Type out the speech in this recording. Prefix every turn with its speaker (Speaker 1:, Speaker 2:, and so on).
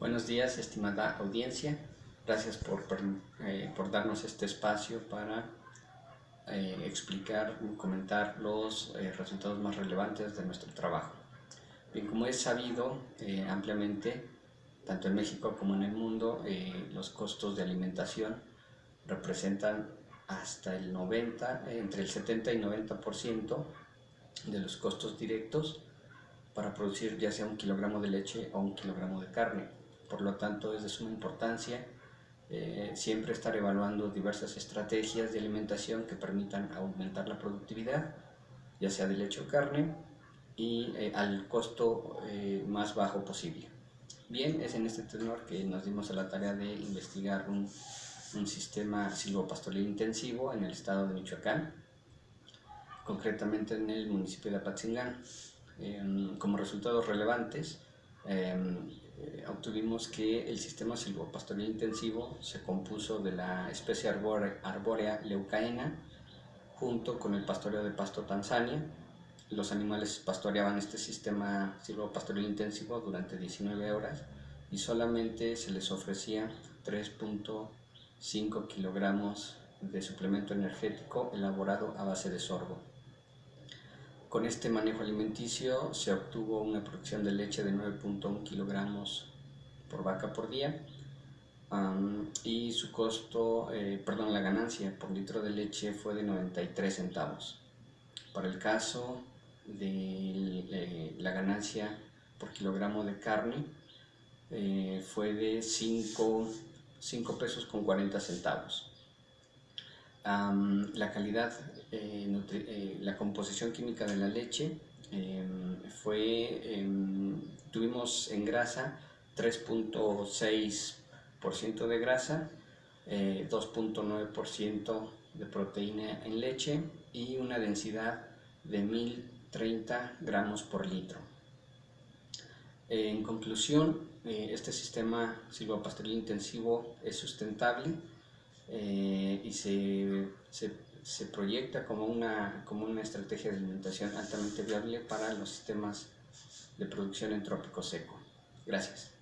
Speaker 1: Buenos días, estimada audiencia. Gracias por, eh, por darnos este espacio para eh, explicar y comentar los eh, resultados más relevantes de nuestro trabajo. Bien, como es sabido ampliamente, tanto en México como en el mundo, los costos de alimentación representan hasta el 90, entre el 70 y 90% de los costos directos para producir ya sea un kilogramo de leche o un kilogramo de carne. Por lo tanto, es de suma importancia eh, siempre estar evaluando diversas estrategias de alimentación que permitan aumentar la productividad, ya sea de leche o carne, y eh, al costo eh, más bajo posible. Bien, es en este tenor que nos dimos a la tarea de investigar un, un sistema silvopastoril intensivo en el estado de Michoacán, concretamente en el municipio de Apatzingán. Em, como resultados relevantes, eh, obtuvimos que el sistema silvopastoril intensivo se compuso de la especie arbórea, leucaena junto con el pastoreo de pasto Tanzania. Los animales pastoreaban este sistema silvopastoril intensivo durante 19 horas y solamente se les ofrecía 3.5 kilogramos de suplemento energético elaborado a base de sorgo. Con este manejo alimenticio se obtuvo una producción de leche de 9.1 kilogramos por vaca por día y su costo, eh, perdón, la ganancia por litro de leche fue de 93 centavos. Para el caso de eh, la ganancia por kilogramo de carne eh, fue de 5, 5 pesos con 40 centavos la calidad, eh, eh, la composición química de la leche em, fue, em, tuvimos en grasa 3.6% de grasa, 2.9% eh, de proteína en leche y una densidad de 1030 gramos por litro. En conclusión, este sistema silvopastoril intensivo es sustentable, eh, y se, se, se, proyecta como una, como una estrategia de alimentación altamente viable para los sistemas de producción en trópico seco. Gracias.